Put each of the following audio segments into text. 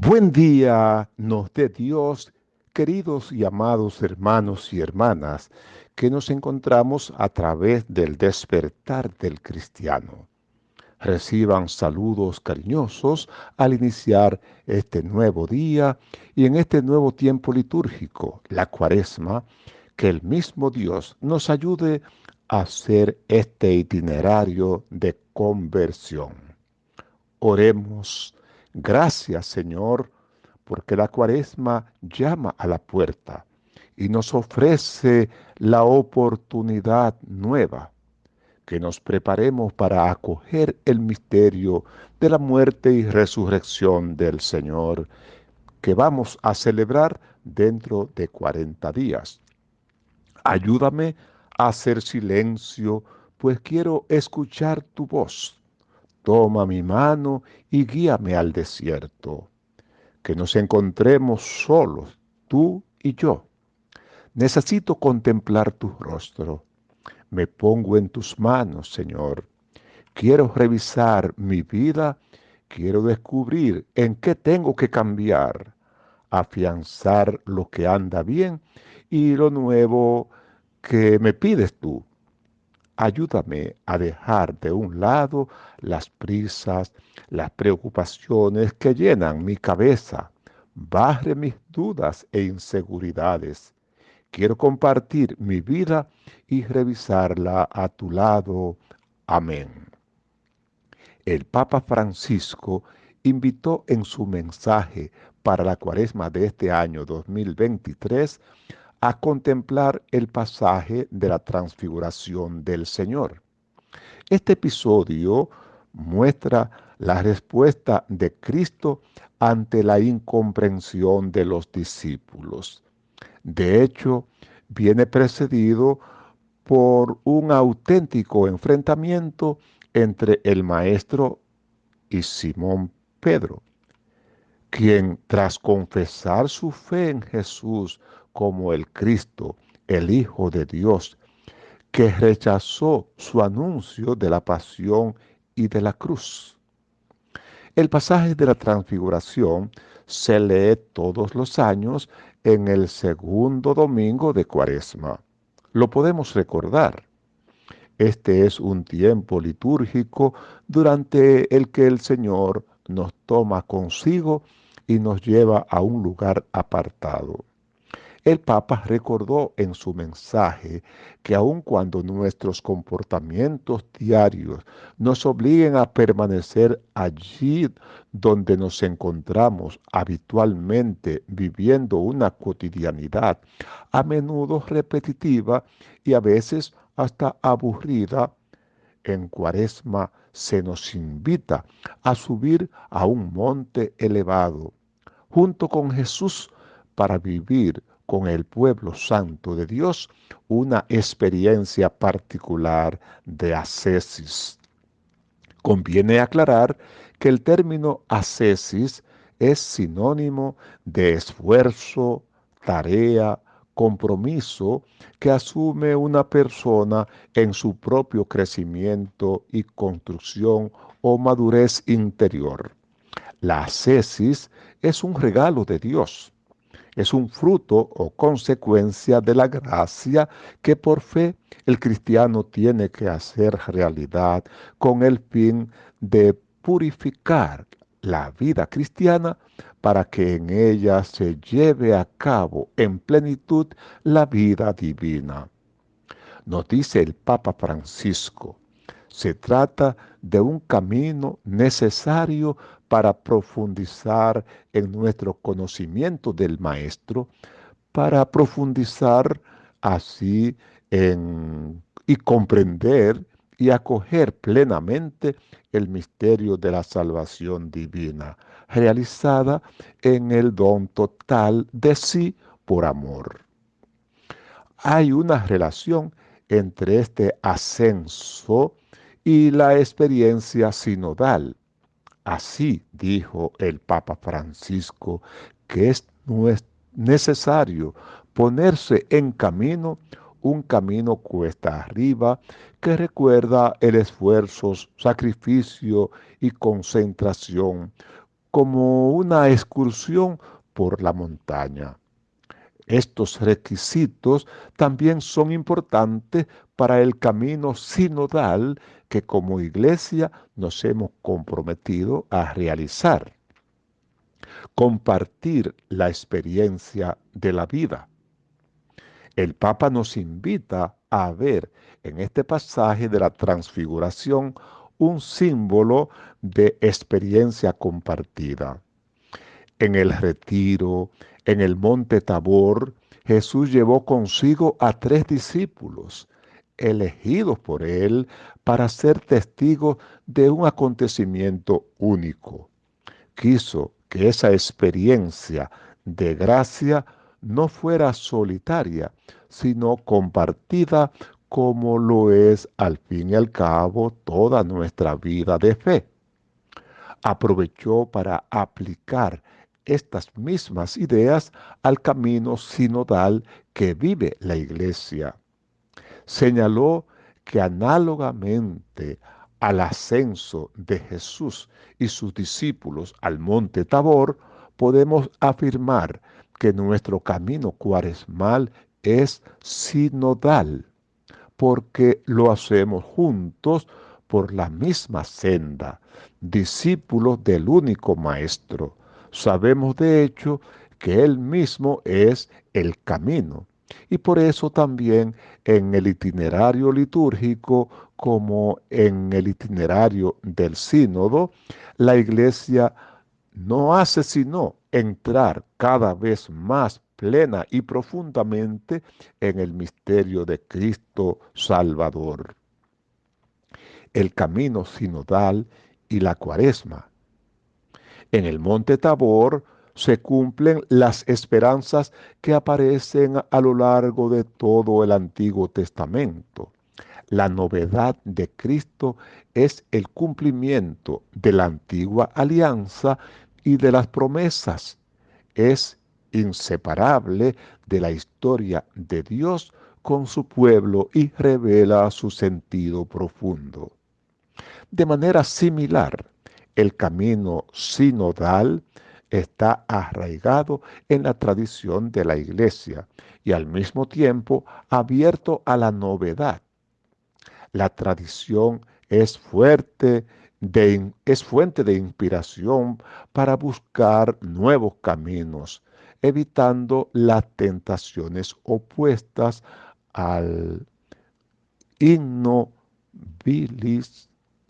Buen día nos dé Dios, queridos y amados hermanos y hermanas, que nos encontramos a través del despertar del cristiano. Reciban saludos cariñosos al iniciar este nuevo día y en este nuevo tiempo litúrgico, la cuaresma, que el mismo Dios nos ayude a hacer este itinerario de conversión. Oremos Gracias, Señor, porque la cuaresma llama a la puerta y nos ofrece la oportunidad nueva, que nos preparemos para acoger el misterio de la muerte y resurrección del Señor, que vamos a celebrar dentro de 40 días. Ayúdame a hacer silencio, pues quiero escuchar tu voz Toma mi mano y guíame al desierto. Que nos encontremos solos, tú y yo. Necesito contemplar tu rostro. Me pongo en tus manos, Señor. Quiero revisar mi vida, quiero descubrir en qué tengo que cambiar, afianzar lo que anda bien y lo nuevo que me pides tú. Ayúdame a dejar de un lado las prisas, las preocupaciones que llenan mi cabeza. Barre mis dudas e inseguridades. Quiero compartir mi vida y revisarla a tu lado. Amén. El Papa Francisco invitó en su mensaje para la cuaresma de este año 2023 a contemplar el pasaje de la transfiguración del Señor. Este episodio muestra la respuesta de Cristo ante la incomprensión de los discípulos. De hecho, viene precedido por un auténtico enfrentamiento entre el Maestro y Simón Pedro, quien tras confesar su fe en Jesús como el Cristo, el Hijo de Dios, que rechazó su anuncio de la pasión y de la cruz. El pasaje de la transfiguración se lee todos los años en el segundo domingo de Cuaresma. Lo podemos recordar. Este es un tiempo litúrgico durante el que el Señor nos toma consigo y nos lleva a un lugar apartado. El Papa recordó en su mensaje que aun cuando nuestros comportamientos diarios nos obliguen a permanecer allí donde nos encontramos habitualmente viviendo una cotidianidad, a menudo repetitiva y a veces hasta aburrida, en cuaresma se nos invita a subir a un monte elevado junto con Jesús para vivir con el pueblo santo de Dios una experiencia particular de ascesis. Conviene aclarar que el término ascesis es sinónimo de esfuerzo, tarea, compromiso que asume una persona en su propio crecimiento y construcción o madurez interior. La ascesis es un regalo de Dios es un fruto o consecuencia de la gracia que por fe el cristiano tiene que hacer realidad con el fin de purificar la vida cristiana para que en ella se lleve a cabo en plenitud la vida divina. Nos dice el Papa Francisco, se trata de un camino necesario para profundizar en nuestro conocimiento del Maestro, para profundizar así en, y comprender y acoger plenamente el misterio de la salvación divina, realizada en el don total de sí por amor. Hay una relación entre este ascenso y la experiencia sinodal Así dijo el Papa Francisco que es necesario ponerse en camino un camino cuesta arriba que recuerda el esfuerzo, sacrificio y concentración como una excursión por la montaña. Estos requisitos también son importantes para el camino sinodal que como iglesia nos hemos comprometido a realizar. Compartir la experiencia de la vida. El Papa nos invita a ver en este pasaje de la transfiguración un símbolo de experiencia compartida. En el retiro, en el monte Tabor, Jesús llevó consigo a tres discípulos, elegidos por él para ser testigos de un acontecimiento único. Quiso que esa experiencia de gracia no fuera solitaria, sino compartida como lo es al fin y al cabo toda nuestra vida de fe. Aprovechó para aplicar estas mismas ideas al camino sinodal que vive la iglesia. Señaló que análogamente al ascenso de Jesús y sus discípulos al monte Tabor, podemos afirmar que nuestro camino cuaresmal es sinodal, porque lo hacemos juntos por la misma senda, discípulos del único Maestro, Sabemos de hecho que Él mismo es el camino. Y por eso también en el itinerario litúrgico como en el itinerario del sínodo, la iglesia no hace sino entrar cada vez más plena y profundamente en el misterio de Cristo Salvador. El camino sinodal y la cuaresma en el monte Tabor se cumplen las esperanzas que aparecen a lo largo de todo el Antiguo Testamento. La novedad de Cristo es el cumplimiento de la antigua alianza y de las promesas. Es inseparable de la historia de Dios con su pueblo y revela su sentido profundo. De manera similar, el camino sinodal está arraigado en la tradición de la iglesia y al mismo tiempo abierto a la novedad. La tradición es fuerte es fuente de inspiración para buscar nuevos caminos, evitando las tentaciones opuestas al innobilis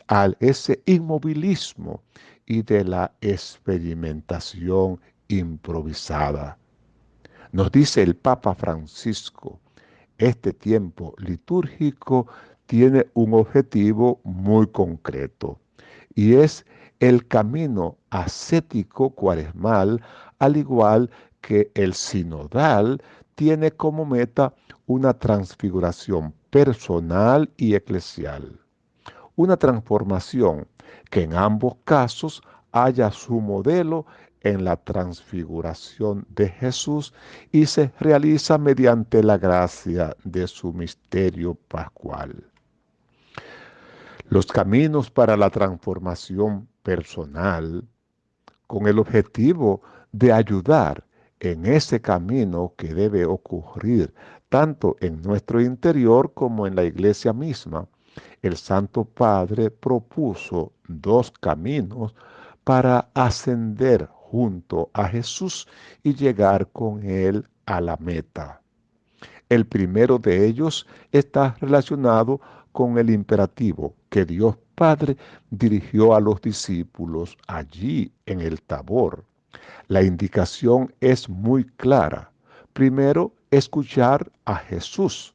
al ese inmovilismo y de la experimentación improvisada. Nos dice el Papa Francisco, este tiempo litúrgico tiene un objetivo muy concreto y es el camino ascético cuaresmal, al igual que el sinodal tiene como meta una transfiguración personal y eclesial una transformación que en ambos casos haya su modelo en la transfiguración de Jesús y se realiza mediante la gracia de su misterio pascual. Los caminos para la transformación personal, con el objetivo de ayudar en ese camino que debe ocurrir tanto en nuestro interior como en la iglesia misma, el Santo Padre propuso dos caminos para ascender junto a Jesús y llegar con Él a la meta. El primero de ellos está relacionado con el imperativo que Dios Padre dirigió a los discípulos allí en el Tabor. La indicación es muy clara. Primero, escuchar a Jesús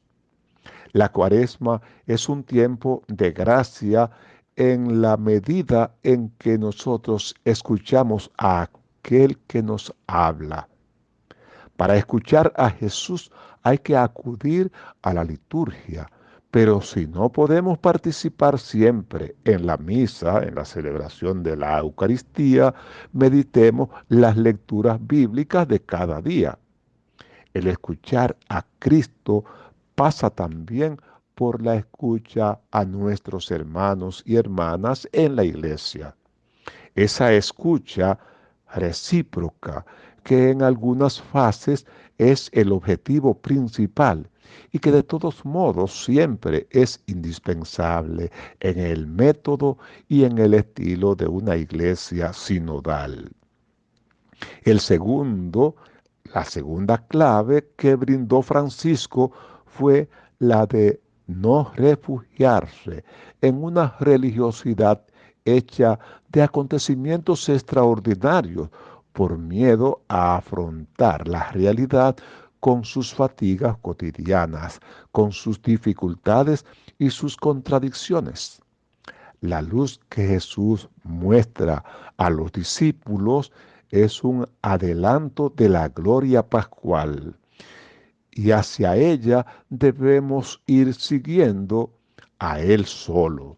la cuaresma es un tiempo de gracia en la medida en que nosotros escuchamos a aquel que nos habla. Para escuchar a Jesús hay que acudir a la liturgia, pero si no podemos participar siempre en la misa, en la celebración de la Eucaristía, meditemos las lecturas bíblicas de cada día. El escuchar a Cristo pasa también por la escucha a nuestros hermanos y hermanas en la iglesia. Esa escucha recíproca, que en algunas fases es el objetivo principal y que de todos modos siempre es indispensable en el método y en el estilo de una iglesia sinodal. El segundo, la segunda clave que brindó Francisco fue la de no refugiarse en una religiosidad hecha de acontecimientos extraordinarios por miedo a afrontar la realidad con sus fatigas cotidianas, con sus dificultades y sus contradicciones. La luz que Jesús muestra a los discípulos es un adelanto de la gloria pascual y hacia ella debemos ir siguiendo a Él solo.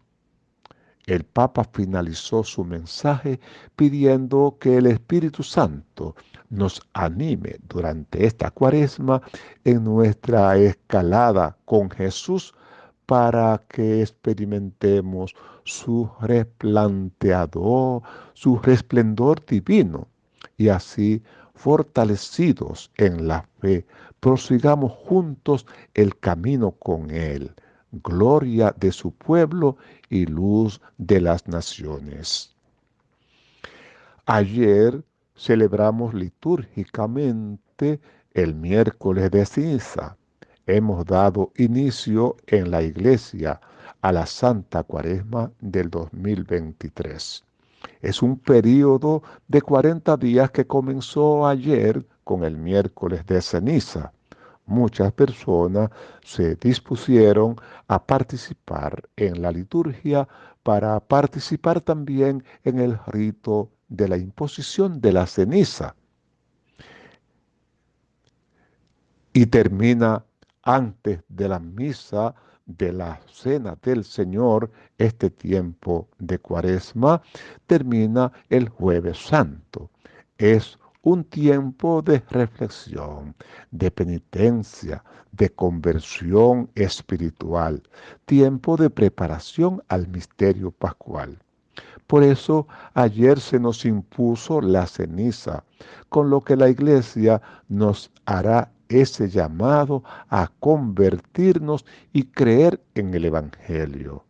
El Papa finalizó su mensaje pidiendo que el Espíritu Santo nos anime durante esta cuaresma en nuestra escalada con Jesús para que experimentemos su resplanteador, su resplendor divino y así fortalecidos en la fe, prosigamos juntos el camino con Él, gloria de su pueblo y luz de las naciones. Ayer celebramos litúrgicamente el miércoles de ceniza. Hemos dado inicio en la iglesia a la Santa Cuaresma del 2023. Es un periodo de 40 días que comenzó ayer con el miércoles de ceniza. Muchas personas se dispusieron a participar en la liturgia para participar también en el rito de la imposición de la ceniza. Y termina antes de la misa de la cena del Señor, este tiempo de cuaresma, termina el jueves santo. Es un tiempo de reflexión, de penitencia, de conversión espiritual, tiempo de preparación al misterio pascual. Por eso ayer se nos impuso la ceniza, con lo que la iglesia nos hará ese llamado a convertirnos y creer en el Evangelio.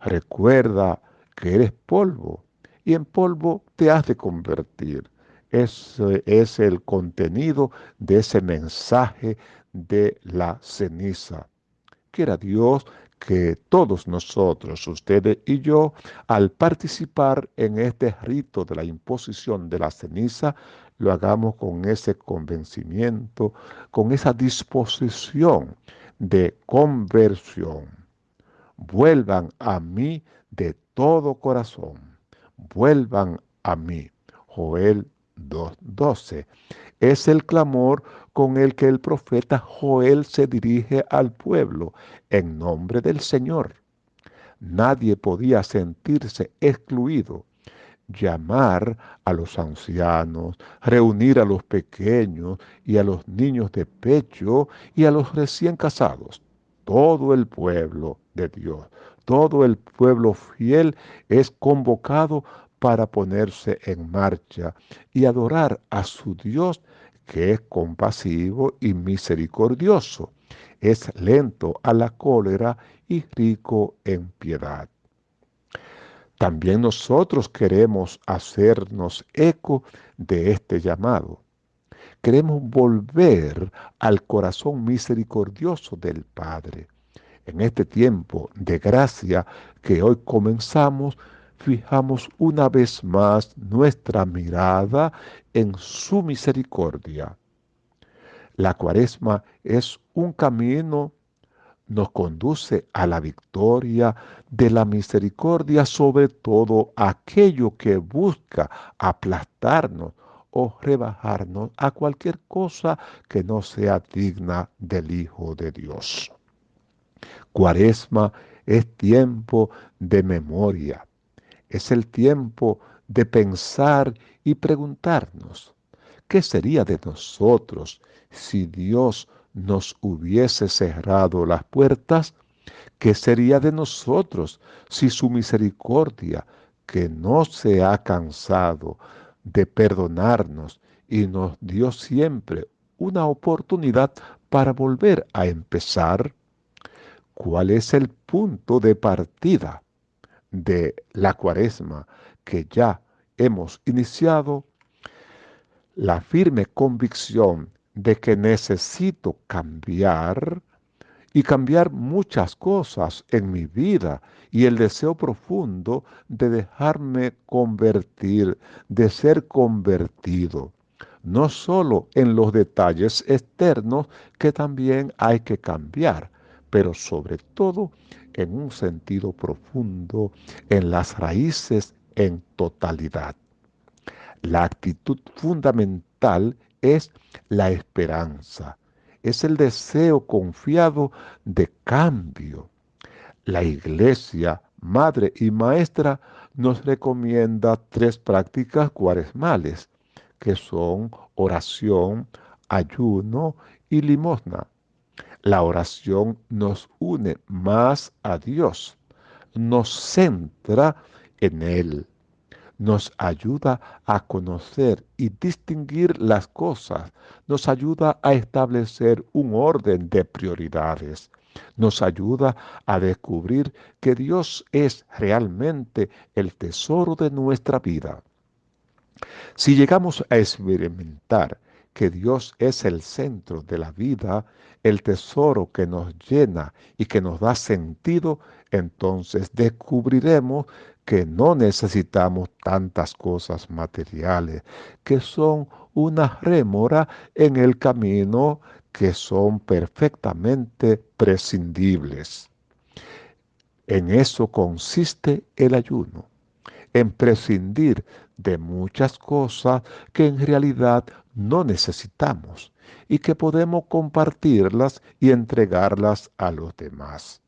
Recuerda que eres polvo y en polvo te has de convertir. Ese es el contenido de ese mensaje de la ceniza. Quiera Dios que todos nosotros, ustedes y yo, al participar en este rito de la imposición de la ceniza, lo hagamos con ese convencimiento, con esa disposición de conversión. Vuelvan a mí de todo corazón. Vuelvan a mí. Joel 2.12. Es el clamor con el que el profeta Joel se dirige al pueblo en nombre del Señor. Nadie podía sentirse excluido llamar a los ancianos, reunir a los pequeños y a los niños de pecho y a los recién casados. Todo el pueblo de Dios, todo el pueblo fiel es convocado para ponerse en marcha y adorar a su Dios que es compasivo y misericordioso, es lento a la cólera y rico en piedad. También nosotros queremos hacernos eco de este llamado. Queremos volver al corazón misericordioso del Padre. En este tiempo de gracia que hoy comenzamos, fijamos una vez más nuestra mirada en su misericordia. La cuaresma es un camino nos conduce a la victoria de la misericordia sobre todo aquello que busca aplastarnos o rebajarnos a cualquier cosa que no sea digna del Hijo de Dios. Cuaresma es tiempo de memoria, es el tiempo de pensar y preguntarnos, ¿qué sería de nosotros si Dios nos hubiese cerrado las puertas, ¿qué sería de nosotros si su misericordia, que no se ha cansado de perdonarnos y nos dio siempre una oportunidad para volver a empezar. ¿Cuál es el punto de partida de la cuaresma que ya hemos iniciado? La firme convicción de que necesito cambiar y cambiar muchas cosas en mi vida y el deseo profundo de dejarme convertir, de ser convertido, no solo en los detalles externos que también hay que cambiar, pero sobre todo en un sentido profundo, en las raíces en totalidad. La actitud fundamental es la esperanza es el deseo confiado de cambio. La iglesia, madre y maestra, nos recomienda tres prácticas cuaresmales, que son oración, ayuno y limosna. La oración nos une más a Dios, nos centra en Él nos ayuda a conocer y distinguir las cosas, nos ayuda a establecer un orden de prioridades, nos ayuda a descubrir que Dios es realmente el tesoro de nuestra vida. Si llegamos a experimentar que Dios es el centro de la vida, el tesoro que nos llena y que nos da sentido, entonces descubriremos que no necesitamos tantas cosas materiales, que son una rémora en el camino que son perfectamente prescindibles. En eso consiste el ayuno, en prescindir de muchas cosas que en realidad no necesitamos y que podemos compartirlas y entregarlas a los demás.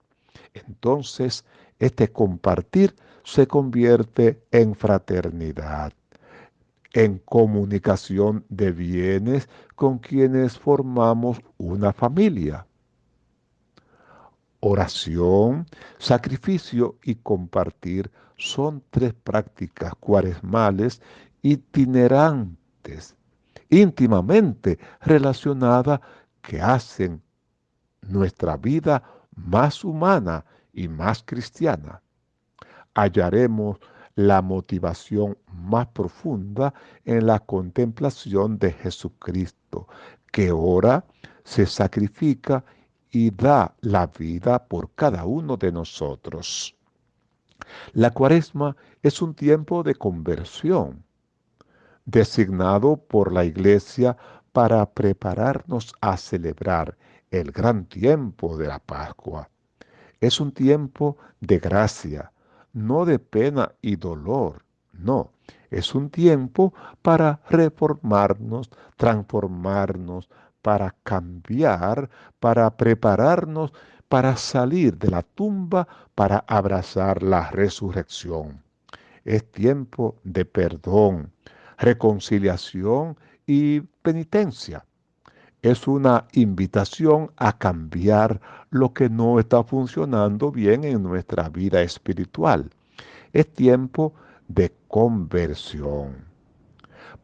Entonces, este compartir se convierte en fraternidad, en comunicación de bienes con quienes formamos una familia. Oración, sacrificio y compartir son tres prácticas cuaresmales itinerantes, íntimamente relacionadas que hacen nuestra vida más humana y más cristiana hallaremos la motivación más profunda en la contemplación de Jesucristo, que ora, se sacrifica y da la vida por cada uno de nosotros. La cuaresma es un tiempo de conversión, designado por la iglesia para prepararnos a celebrar el gran tiempo de la Pascua. Es un tiempo de gracia, no de pena y dolor, no, es un tiempo para reformarnos, transformarnos, para cambiar, para prepararnos, para salir de la tumba, para abrazar la resurrección. Es tiempo de perdón, reconciliación y penitencia es una invitación a cambiar lo que no está funcionando bien en nuestra vida espiritual. Es tiempo de conversión.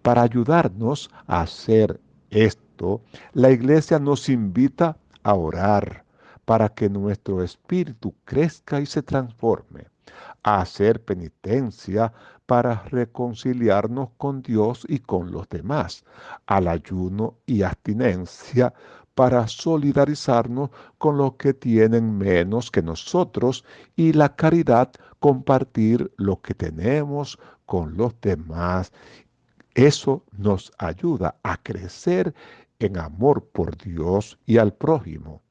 Para ayudarnos a hacer esto, la iglesia nos invita a orar para que nuestro espíritu crezca y se transforme, a hacer penitencia para reconciliarnos con Dios y con los demás, al ayuno y abstinencia para solidarizarnos con los que tienen menos que nosotros y la caridad compartir lo que tenemos con los demás. Eso nos ayuda a crecer en amor por Dios y al prójimo.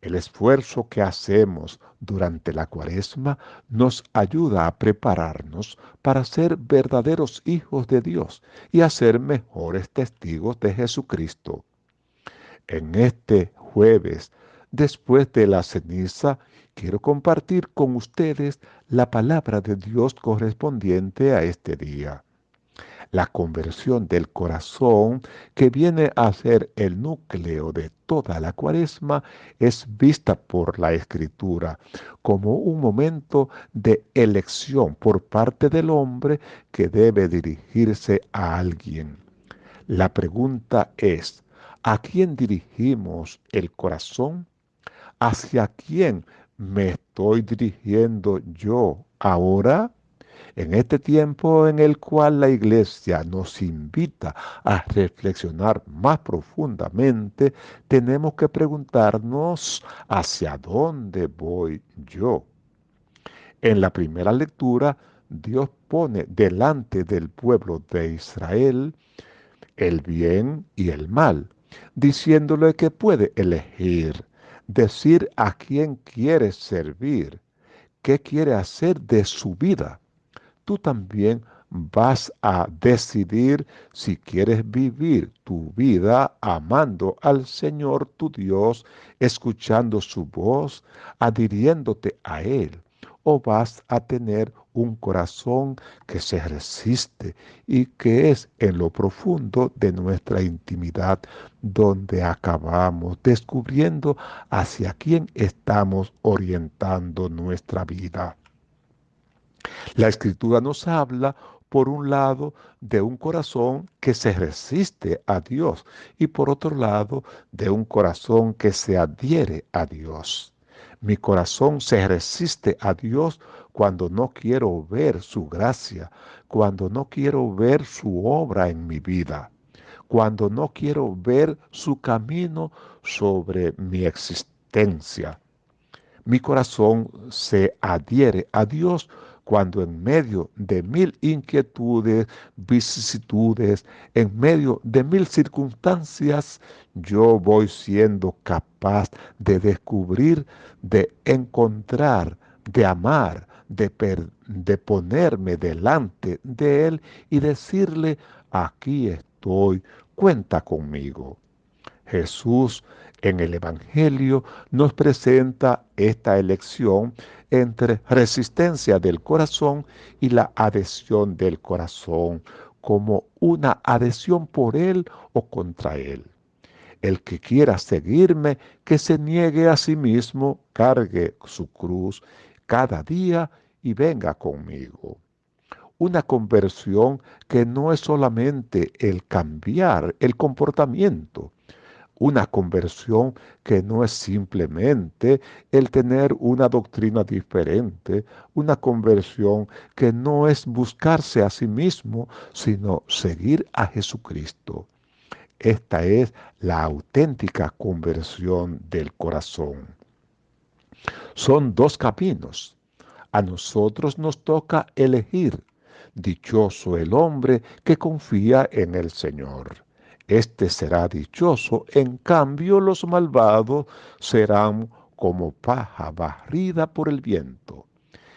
El esfuerzo que hacemos durante la cuaresma nos ayuda a prepararnos para ser verdaderos hijos de Dios y a ser mejores testigos de Jesucristo. En este jueves, después de la ceniza, quiero compartir con ustedes la palabra de Dios correspondiente a este día. La conversión del corazón, que viene a ser el núcleo de toda la cuaresma, es vista por la escritura como un momento de elección por parte del hombre que debe dirigirse a alguien. La pregunta es, ¿a quién dirigimos el corazón? ¿Hacia quién me estoy dirigiendo yo ahora? En este tiempo en el cual la iglesia nos invita a reflexionar más profundamente, tenemos que preguntarnos hacia dónde voy yo. En la primera lectura, Dios pone delante del pueblo de Israel el bien y el mal, diciéndole que puede elegir, decir a quién quiere servir, qué quiere hacer de su vida tú también vas a decidir si quieres vivir tu vida amando al Señor tu Dios, escuchando su voz, adhiriéndote a Él, o vas a tener un corazón que se resiste y que es en lo profundo de nuestra intimidad donde acabamos descubriendo hacia quién estamos orientando nuestra vida. La escritura nos habla, por un lado, de un corazón que se resiste a Dios y por otro lado, de un corazón que se adhiere a Dios. Mi corazón se resiste a Dios cuando no quiero ver su gracia, cuando no quiero ver su obra en mi vida, cuando no quiero ver su camino sobre mi existencia. Mi corazón se adhiere a Dios cuando en medio de mil inquietudes, vicisitudes, en medio de mil circunstancias, yo voy siendo capaz de descubrir, de encontrar, de amar, de, de ponerme delante de Él y decirle, aquí estoy, cuenta conmigo. Jesús en el Evangelio nos presenta esta elección entre resistencia del corazón y la adhesión del corazón como una adhesión por Él o contra Él. El que quiera seguirme, que se niegue a sí mismo, cargue su cruz cada día y venga conmigo. Una conversión que no es solamente el cambiar el comportamiento, una conversión que no es simplemente el tener una doctrina diferente, una conversión que no es buscarse a sí mismo, sino seguir a Jesucristo. Esta es la auténtica conversión del corazón. Son dos caminos. A nosotros nos toca elegir. Dichoso el hombre que confía en el Señor este será dichoso, en cambio los malvados serán como paja barrida por el viento.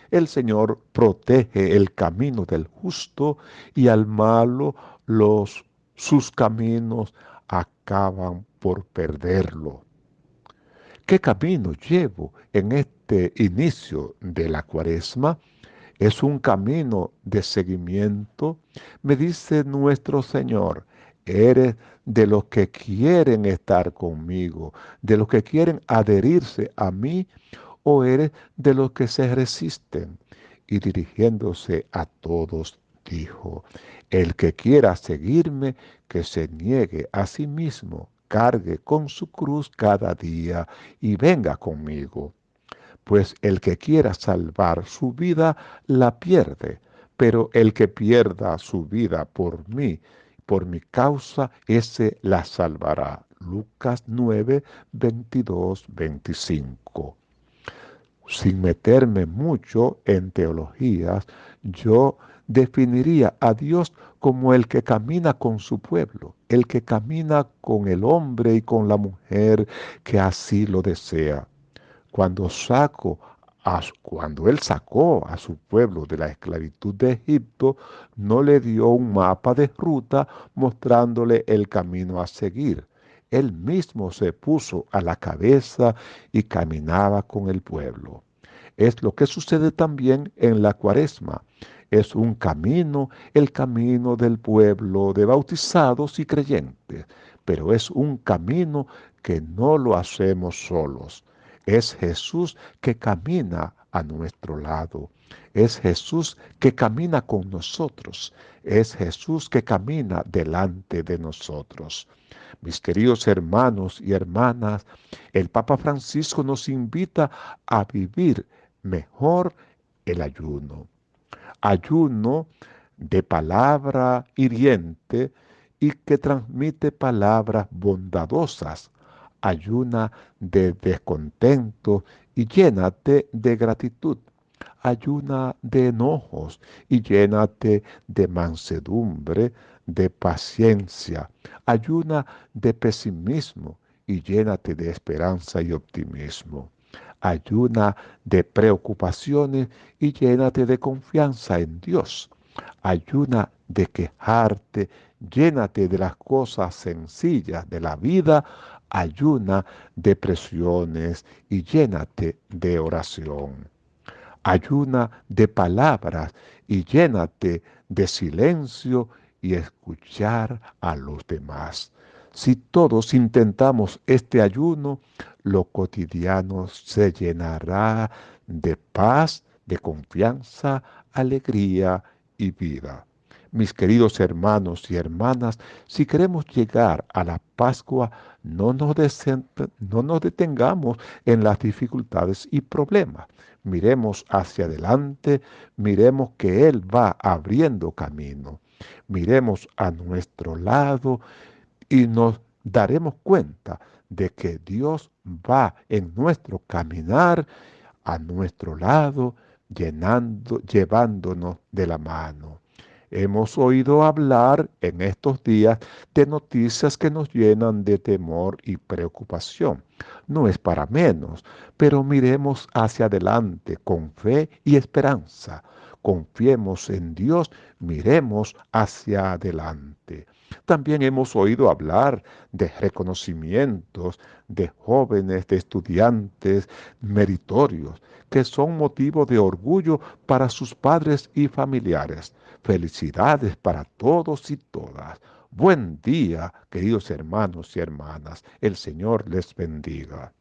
El Señor protege el camino del justo y al malo los sus caminos acaban por perderlo. ¿Qué camino llevo en este inicio de la cuaresma? Es un camino de seguimiento, me dice nuestro Señor, ¿Eres de los que quieren estar conmigo, de los que quieren adherirse a mí, o eres de los que se resisten? Y dirigiéndose a todos, dijo, el que quiera seguirme, que se niegue a sí mismo, cargue con su cruz cada día y venga conmigo. Pues el que quiera salvar su vida, la pierde, pero el que pierda su vida por mí, por mi causa ese la salvará. Lucas 9, 22, 25. Sin meterme mucho en teologías, yo definiría a Dios como el que camina con su pueblo, el que camina con el hombre y con la mujer que así lo desea. Cuando saco cuando él sacó a su pueblo de la esclavitud de Egipto, no le dio un mapa de ruta mostrándole el camino a seguir. Él mismo se puso a la cabeza y caminaba con el pueblo. Es lo que sucede también en la cuaresma. es un camino, el camino del pueblo de bautizados y creyentes, pero es un camino que no lo hacemos solos. Es Jesús que camina a nuestro lado. Es Jesús que camina con nosotros. Es Jesús que camina delante de nosotros. Mis queridos hermanos y hermanas, el Papa Francisco nos invita a vivir mejor el ayuno. Ayuno de palabra hiriente y que transmite palabras bondadosas. Ayuna de descontento y llénate de gratitud. Ayuna de enojos y llénate de mansedumbre, de paciencia. Ayuna de pesimismo y llénate de esperanza y optimismo. Ayuna de preocupaciones y llénate de confianza en Dios. Ayuna de quejarte, llénate de las cosas sencillas de la vida. Ayuna de presiones y llénate de oración. Ayuna de palabras y llénate de silencio y escuchar a los demás. Si todos intentamos este ayuno, lo cotidiano se llenará de paz, de confianza, alegría y vida. Mis queridos hermanos y hermanas, si queremos llegar a la Pascua, no nos, no nos detengamos en las dificultades y problemas. Miremos hacia adelante, miremos que Él va abriendo camino. Miremos a nuestro lado y nos daremos cuenta de que Dios va en nuestro caminar a nuestro lado, llenando, llevándonos de la mano. Hemos oído hablar en estos días de noticias que nos llenan de temor y preocupación. No es para menos, pero miremos hacia adelante con fe y esperanza. Confiemos en Dios, miremos hacia adelante. También hemos oído hablar de reconocimientos de jóvenes, de estudiantes meritorios, que son motivo de orgullo para sus padres y familiares. Felicidades para todos y todas. Buen día, queridos hermanos y hermanas. El Señor les bendiga.